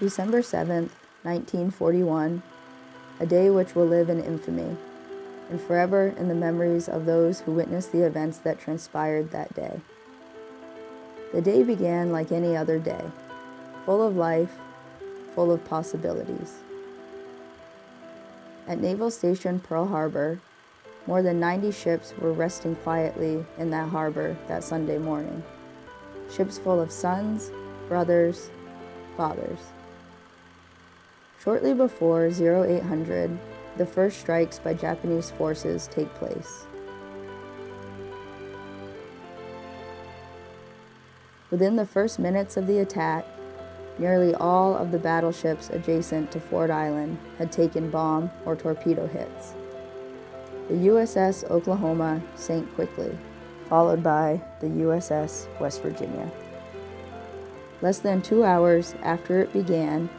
December 7th, 1941, a day which will live in infamy and forever in the memories of those who witnessed the events that transpired that day. The day began like any other day, full of life, full of possibilities. At Naval Station Pearl Harbor, more than 90 ships were resting quietly in that harbor that Sunday morning. Ships full of sons, brothers, fathers. Shortly before 0800, the first strikes by Japanese forces take place. Within the first minutes of the attack, nearly all of the battleships adjacent to Ford Island had taken bomb or torpedo hits. The USS Oklahoma sank quickly, followed by the USS West Virginia. Less than two hours after it began,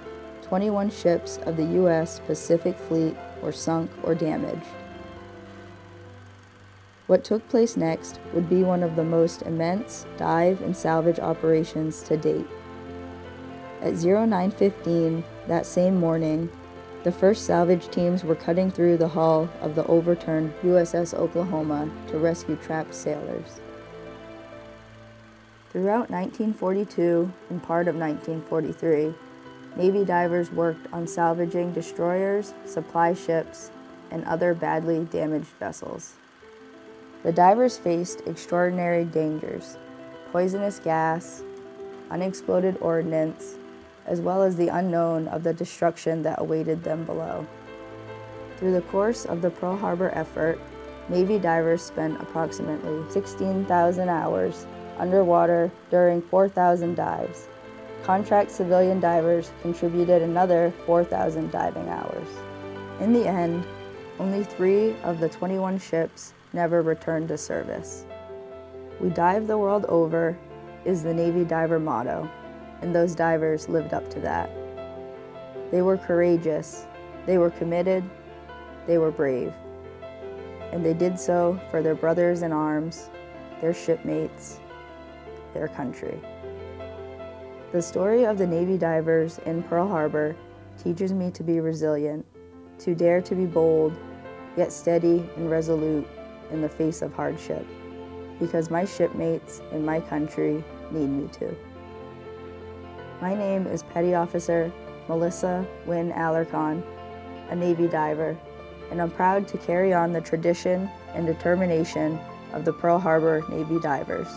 21 ships of the U.S. Pacific Fleet were sunk or damaged. What took place next would be one of the most immense dive and salvage operations to date. At 0915 that same morning, the first salvage teams were cutting through the hull of the overturned USS Oklahoma to rescue trapped sailors. Throughout 1942 and part of 1943, Navy divers worked on salvaging destroyers, supply ships, and other badly damaged vessels. The divers faced extraordinary dangers, poisonous gas, unexploded ordnance, as well as the unknown of the destruction that awaited them below. Through the course of the Pearl Harbor effort, Navy divers spent approximately 16,000 hours underwater during 4,000 dives. Contract civilian divers contributed another 4,000 diving hours. In the end, only three of the 21 ships never returned to service. We dive the world over is the Navy diver motto, and those divers lived up to that. They were courageous, they were committed, they were brave, and they did so for their brothers in arms, their shipmates, their country. The story of the Navy divers in Pearl Harbor teaches me to be resilient, to dare to be bold, yet steady and resolute in the face of hardship, because my shipmates and my country need me to. My name is Petty Officer Melissa Wynn Alarcon, a Navy diver, and I'm proud to carry on the tradition and determination of the Pearl Harbor Navy divers.